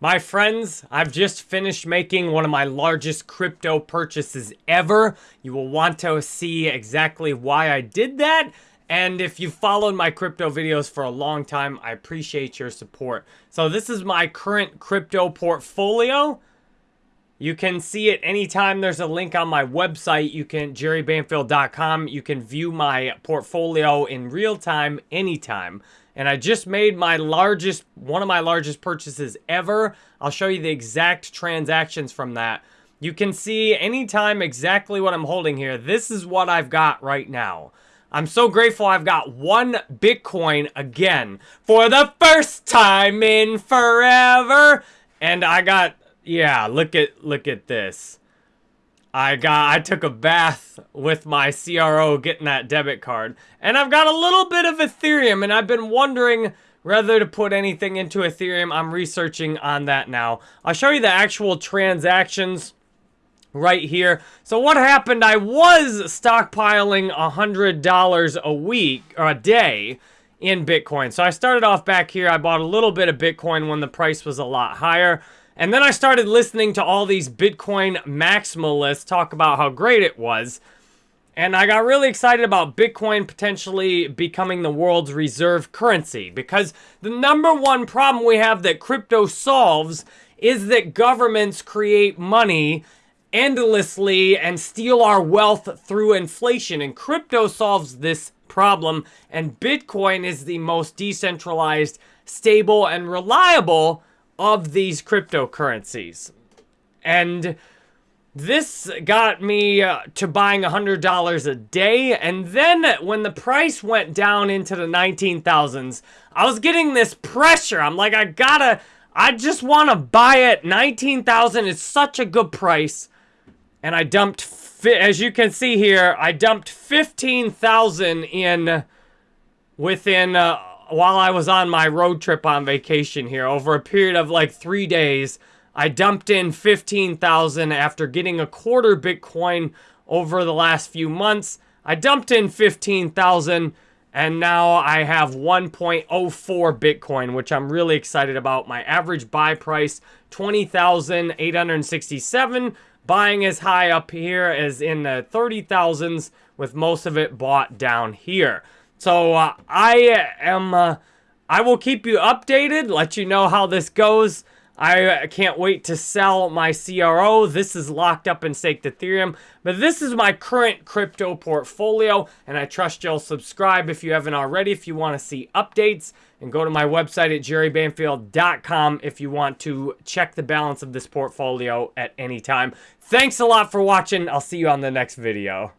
My friends, I've just finished making one of my largest crypto purchases ever. You will want to see exactly why I did that. And if you've followed my crypto videos for a long time, I appreciate your support. So this is my current crypto portfolio. You can see it anytime there's a link on my website. You can, jerrybanfield.com. You can view my portfolio in real time, anytime and I just made my largest, one of my largest purchases ever. I'll show you the exact transactions from that. You can see anytime exactly what I'm holding here. This is what I've got right now. I'm so grateful I've got one Bitcoin again for the first time in forever. And I got, yeah, look at, look at this. I got I took a bath with my CRO getting that debit card. And I've got a little bit of Ethereum and I've been wondering whether to put anything into Ethereum. I'm researching on that now. I'll show you the actual transactions right here. So what happened, I was stockpiling $100 a week or a day in Bitcoin. So I started off back here. I bought a little bit of Bitcoin when the price was a lot higher. And then I started listening to all these Bitcoin maximalists talk about how great it was. And I got really excited about Bitcoin potentially becoming the world's reserve currency because the number one problem we have that crypto solves is that governments create money endlessly and steal our wealth through inflation. And crypto solves this problem. And Bitcoin is the most decentralized, stable, and reliable of these cryptocurrencies. And this got me uh, to buying $100 a day. And then when the price went down into the 19,000s, I was getting this pressure. I'm like, I gotta, I just want to buy it. 19,000 is such a good price. And I dumped, as you can see here, I dumped 15,000 in within uh, while I was on my road trip on vacation here, over a period of like three days, I dumped in 15,000 after getting a quarter Bitcoin over the last few months. I dumped in 15,000 and now I have 1.04 Bitcoin, which I'm really excited about. My average buy price, 20,867. Buying as high up here as in the 30,000s with most of it bought down here. So uh, I am, uh, I will keep you updated, let you know how this goes. I can't wait to sell my CRO. This is locked up in staked Ethereum. But this is my current crypto portfolio. And I trust you'll subscribe if you haven't already, if you want to see updates. And go to my website at jerrybanfield.com if you want to check the balance of this portfolio at any time. Thanks a lot for watching. I'll see you on the next video.